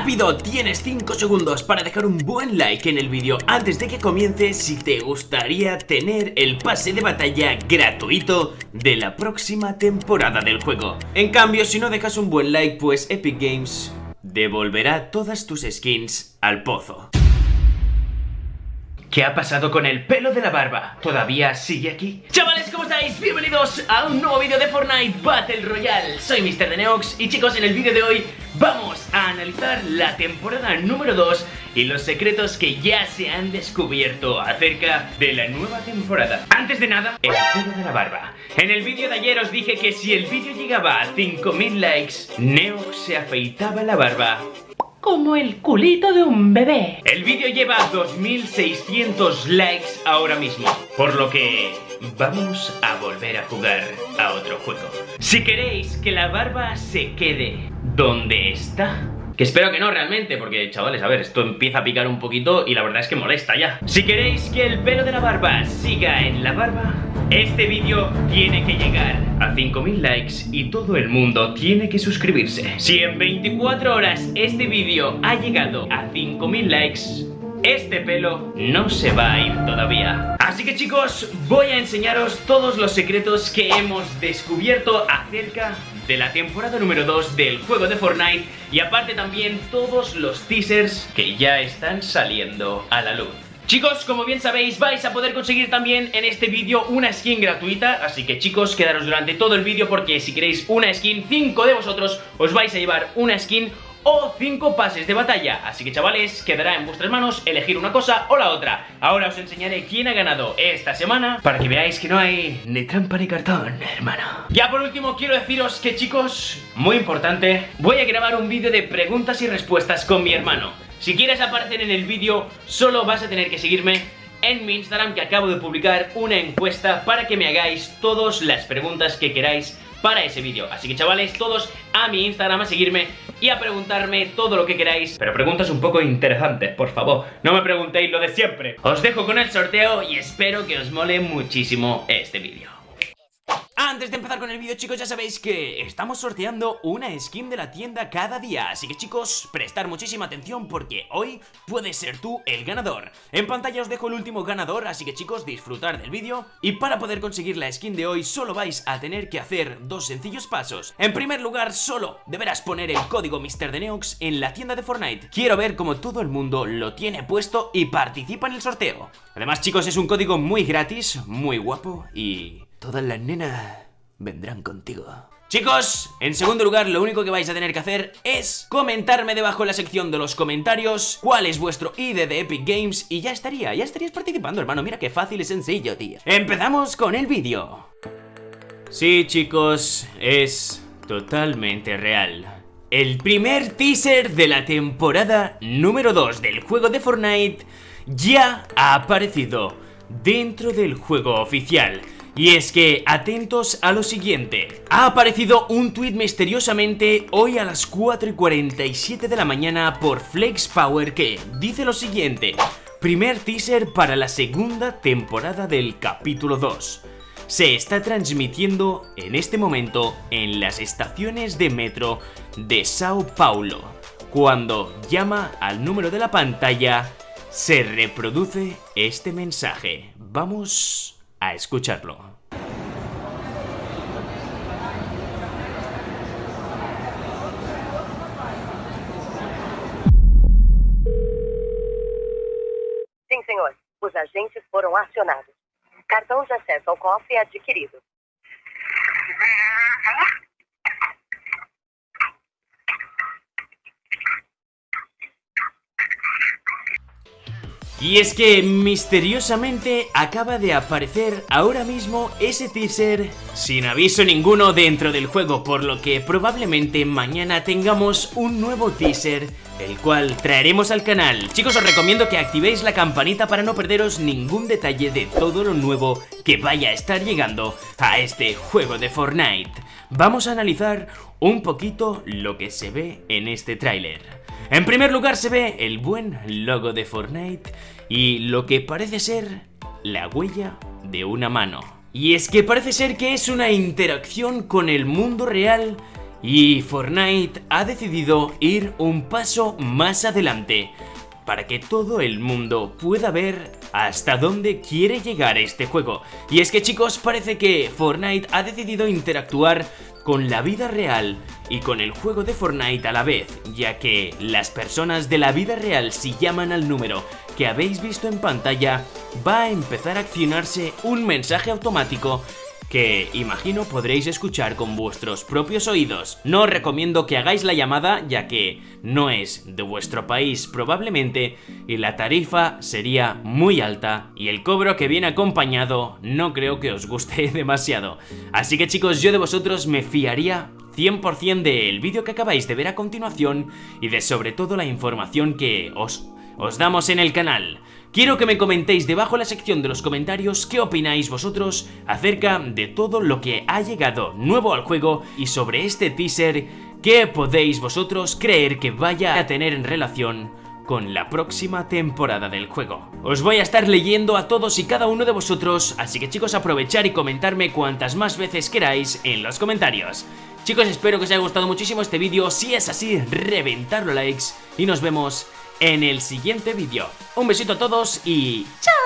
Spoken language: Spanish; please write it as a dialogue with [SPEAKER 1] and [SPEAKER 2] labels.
[SPEAKER 1] ¡Rápido! Tienes 5 segundos para dejar un buen like en el vídeo antes de que comience si te gustaría tener el pase de batalla gratuito de la próxima temporada del juego. En cambio, si no dejas un buen like, pues Epic Games devolverá todas tus skins al pozo. ¿Qué ha pasado con el pelo de la barba? ¿Todavía sigue aquí? Chavales, ¿cómo estáis? Bienvenidos a un nuevo vídeo de Fortnite Battle Royale Soy Mr. Deneox y chicos, en el vídeo de hoy vamos a analizar la temporada número 2 y los secretos que ya se han descubierto acerca de la nueva temporada Antes de nada, el pelo de la barba En el vídeo de ayer os dije que si el vídeo llegaba a 5000 likes Neox se afeitaba la barba
[SPEAKER 2] como el culito de un bebé.
[SPEAKER 1] El vídeo lleva 2600 likes ahora mismo, por lo que vamos a volver a jugar a otro juego. Si queréis que la barba se quede donde está, que espero que no realmente, porque chavales, a ver, esto empieza a picar un poquito y la verdad es que molesta ya. Si queréis que el pelo de la barba siga en la barba, este vídeo tiene que llegar a 5000 likes y todo el mundo tiene que suscribirse. Si en 24 horas este vídeo ha llegado a 5000 likes, este pelo no se va a ir todavía Así que chicos, voy a enseñaros todos los secretos que hemos descubierto acerca de la temporada número 2 del juego de Fortnite y aparte también todos los teasers que ya están saliendo a la luz. Chicos, como bien sabéis, vais a poder conseguir también en este vídeo una skin gratuita Así que chicos, quedaros durante todo el vídeo porque si queréis una skin, 5 de vosotros os vais a llevar una skin o 5 pases de batalla. Así que chavales, quedará en vuestras manos elegir una cosa o la otra. Ahora os enseñaré quién ha ganado esta semana Para que veáis que no hay ni trampa ni cartón, hermano. Ya por último quiero deciros que chicos, muy importante Voy a grabar un vídeo de preguntas y respuestas con mi hermano Si quieres aparecer en el vídeo, solo vas a tener que seguirme en mi Instagram que acabo de publicar una encuesta para que me hagáis todas las preguntas que queráis para ese vídeo. Así que chavales, todos a mi Instagram a seguirme y a preguntarme todo lo que queráis. Pero preguntas un poco interesantes, por favor. No me preguntéis lo de siempre. Os dejo con el sorteo y espero que os mole muchísimo este vídeo antes de empezar con el vídeo chicos ya sabéis que estamos sorteando una skin de la tienda cada día. Así que chicos, prestar muchísima atención porque hoy puedes ser tú el ganador. En pantalla os dejo el último ganador, así que chicos disfrutar del vídeo. Y para poder conseguir la skin de hoy solo vais a tener que hacer dos sencillos pasos. En primer lugar solo deberás poner el código MrDeneox en la tienda de Fortnite. Quiero ver cómo todo el mundo lo tiene puesto y participa en el sorteo. Además chicos es un código muy gratis, muy guapo y Todas las nenas vendrán contigo. Chicos, en segundo lugar lo único que vais a tener que hacer es comentarme debajo en la sección de los comentarios cuál es vuestro ID de Epic Games y ya estaría, ya estarías participando hermano, mira qué fácil y sencillo tío. Empezamos con el vídeo. Sí chicos, es totalmente real. El primer teaser de la temporada número 2 del juego de Fortnite ya ha aparecido dentro del juego oficial. Y es que, atentos a lo siguiente Ha aparecido un tweet misteriosamente hoy a las 4 y 47 de la mañana por Flex Power que dice lo siguiente Primer teaser para la segunda temporada del capítulo 2 se está transmitiendo en este momento en las estaciones de metro de Sao Paulo. Cuando llama al número de la pantalla, se reproduce este mensaje. Vamos a escucharlo.
[SPEAKER 3] Sim, senhor. Os agentes foram acionados. Cartão de acesso ao cofre adquirido.
[SPEAKER 1] Y es que misteriosamente acaba de aparecer ahora mismo ese teaser sin aviso ninguno dentro del juego, por lo que probablemente mañana tengamos un nuevo teaser, el cual traeremos al canal. Chicos, os recomiendo que activéis la campanita para no perderos ningún detalle de todo lo nuevo que vaya a estar llegando a este juego de Fortnite. Vamos a analizar un poquito lo que se ve en este tráiler. En primer lugar se ve el buen logo de Fortnite y lo que parece ser la huella de una mano. Y es que parece ser que es una interacción con el mundo real Y Fortnite ha decidido ir un paso más adelante para que todo el mundo pueda ver hasta dónde quiere llegar este juego. Y es que chicos, parece que Fortnite ha decidido interactuar con la vida real y con el juego de Fortnite a la vez, ya que las personas de la vida real si llaman al número que habéis visto en pantalla, va a empezar a accionarse un mensaje automático que imagino podréis escuchar con vuestros propios oídos. No os recomiendo que hagáis la llamada ya que no es de vuestro país probablemente y la tarifa sería muy alta y el cobro que viene acompañado no creo que os guste demasiado. Así que chicos, yo de vosotros me fiaría 100% del vídeo que acabáis de ver a continuación y de sobre todo la información que os, os damos en el canal. Quiero que me comentéis debajo en la sección de los comentarios qué opináis vosotros acerca de todo lo que ha llegado nuevo al juego y sobre este teaser qué podéis vosotros creer que vaya a tener en relación con la próxima temporada del juego. Os voy a estar leyendo a todos y cada uno de vosotros, así que chicos aprovechar y comentarme cuantas más veces queráis en los comentarios. Chicos espero que os haya gustado muchísimo este vídeo, si es así reventarlo likes y nos vemos en el siguiente vídeo. Un besito a todos y ¡chao!